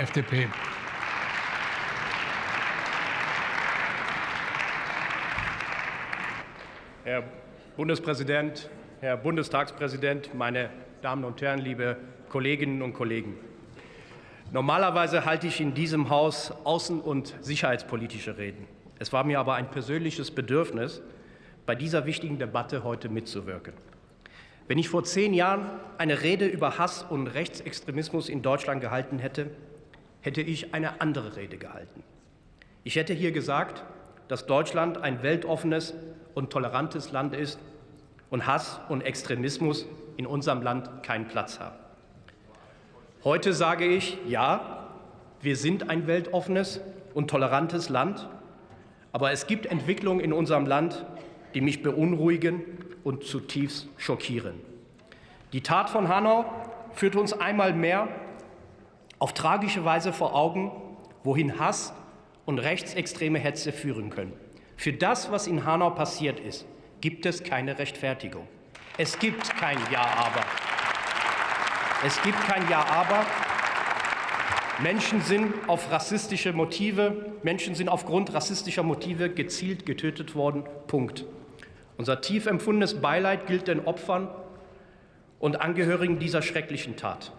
FDP. Herr Bundespräsident, Herr Bundestagspräsident, meine Damen und Herren, liebe Kolleginnen und Kollegen! Normalerweise halte ich in diesem Haus außen- und sicherheitspolitische Reden. Es war mir aber ein persönliches Bedürfnis, bei dieser wichtigen Debatte heute mitzuwirken. Wenn ich vor zehn Jahren eine Rede über Hass und Rechtsextremismus in Deutschland gehalten hätte, hätte ich eine andere Rede gehalten. Ich hätte hier gesagt, dass Deutschland ein weltoffenes und tolerantes Land ist und Hass und Extremismus in unserem Land keinen Platz haben. Heute sage ich, ja, wir sind ein weltoffenes und tolerantes Land, aber es gibt Entwicklungen in unserem Land, die mich beunruhigen und zutiefst schockieren. Die Tat von Hanau führt uns einmal mehr auf tragische Weise vor Augen, wohin Hass und rechtsextreme Hetze führen können. Für das, was in Hanau passiert ist, gibt es keine Rechtfertigung. Es gibt kein Ja-Aber. Es gibt kein Ja-Aber. Menschen sind auf rassistische Motive, Menschen sind aufgrund rassistischer Motive gezielt getötet worden. Punkt. Unser tief empfundenes Beileid gilt den Opfern und Angehörigen dieser schrecklichen Tat.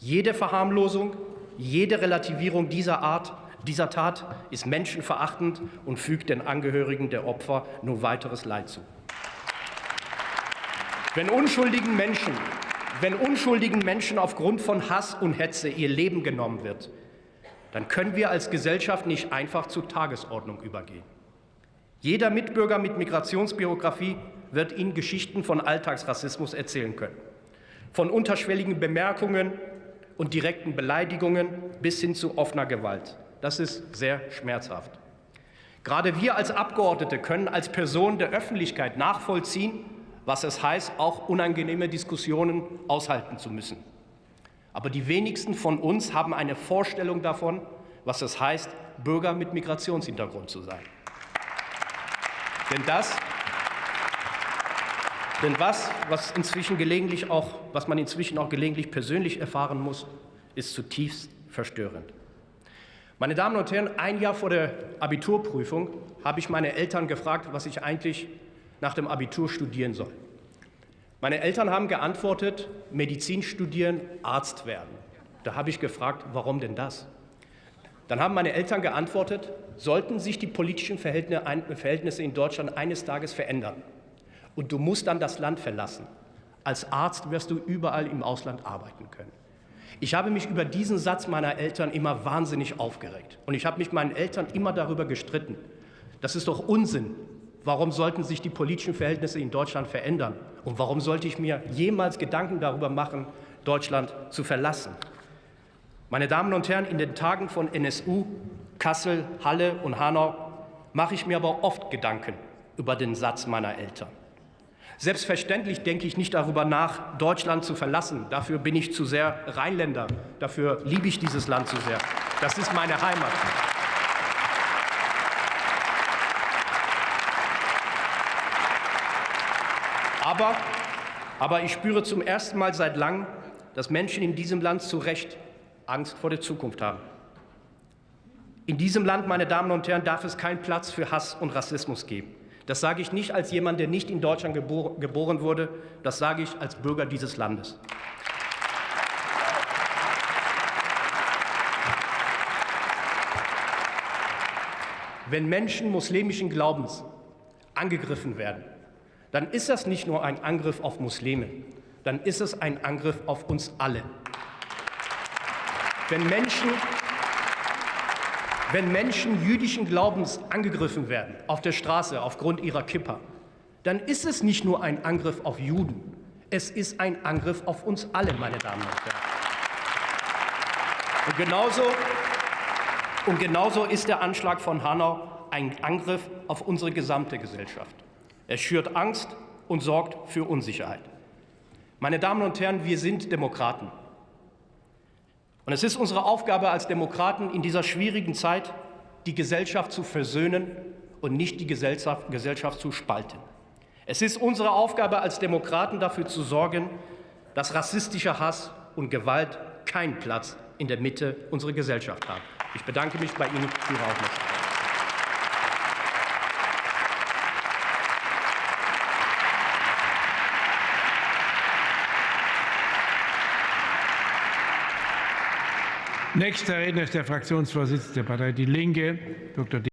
Jede Verharmlosung, jede Relativierung dieser Art, dieser Tat ist menschenverachtend und fügt den Angehörigen der Opfer nur weiteres Leid zu. Wenn unschuldigen Menschen, wenn unschuldigen Menschen aufgrund von Hass und Hetze ihr Leben genommen wird, dann können wir als Gesellschaft nicht einfach zur Tagesordnung übergehen. Jeder Mitbürger mit Migrationsbiografie wird Ihnen Geschichten von Alltagsrassismus erzählen können. Von unterschwelligen Bemerkungen und direkten Beleidigungen bis hin zu offener Gewalt. Das ist sehr schmerzhaft. Gerade wir als Abgeordnete können als Person der Öffentlichkeit nachvollziehen, was es heißt, auch unangenehme Diskussionen aushalten zu müssen. Aber die wenigsten von uns haben eine Vorstellung davon, was es heißt, Bürger mit Migrationshintergrund zu sein. Denn das, denn was, was, inzwischen gelegentlich auch, was man inzwischen auch gelegentlich persönlich erfahren muss, ist zutiefst verstörend. Meine Damen und Herren, ein Jahr vor der Abiturprüfung habe ich meine Eltern gefragt, was ich eigentlich nach dem Abitur studieren soll. Meine Eltern haben geantwortet, Medizin studieren, Arzt werden. Da habe ich gefragt, warum denn das? Dann haben meine Eltern geantwortet, sollten sich die politischen Verhältnisse in Deutschland eines Tages verändern und du musst dann das Land verlassen, als Arzt wirst du überall im Ausland arbeiten können. Ich habe mich über diesen Satz meiner Eltern immer wahnsinnig aufgeregt. Und ich habe mich meinen Eltern immer darüber gestritten. Das ist doch Unsinn. Warum sollten sich die politischen Verhältnisse in Deutschland verändern? Und warum sollte ich mir jemals Gedanken darüber machen, Deutschland zu verlassen? Meine Damen und Herren, in den Tagen von NSU, Kassel, Halle und Hanau mache ich mir aber oft Gedanken über den Satz meiner Eltern. Selbstverständlich denke ich nicht darüber nach, Deutschland zu verlassen. Dafür bin ich zu sehr Rheinländer. Dafür liebe ich dieses Land zu sehr. Das ist meine Heimat. Aber, aber ich spüre zum ersten Mal seit langem, dass Menschen in diesem Land zu Recht Angst vor der Zukunft haben. In diesem Land, meine Damen und Herren, darf es keinen Platz für Hass und Rassismus geben. Das sage ich nicht als jemand, der nicht in Deutschland geboren wurde, das sage ich als Bürger dieses Landes. Wenn Menschen muslimischen Glaubens angegriffen werden, dann ist das nicht nur ein Angriff auf Muslime, dann ist es ein Angriff auf uns alle. Wenn Menschen, wenn Menschen jüdischen Glaubens angegriffen werden auf der Straße aufgrund ihrer Kippa, dann ist es nicht nur ein Angriff auf Juden, es ist ein Angriff auf uns alle, meine Damen und Herren. Und genauso, und genauso ist der Anschlag von Hanau ein Angriff auf unsere gesamte Gesellschaft. Er schürt Angst und sorgt für Unsicherheit. Meine Damen und Herren, wir sind Demokraten. Und es ist unsere Aufgabe als Demokraten in dieser schwierigen Zeit, die Gesellschaft zu versöhnen und nicht die Gesellschaft, Gesellschaft zu spalten. Es ist unsere Aufgabe als Demokraten dafür zu sorgen, dass rassistischer Hass und Gewalt keinen Platz in der Mitte unserer Gesellschaft haben. Ich bedanke mich bei Ihnen für Ihre Aufmerksamkeit. Nächster Redner ist der Fraktionsvorsitzende der Partei Die Linke, Dr.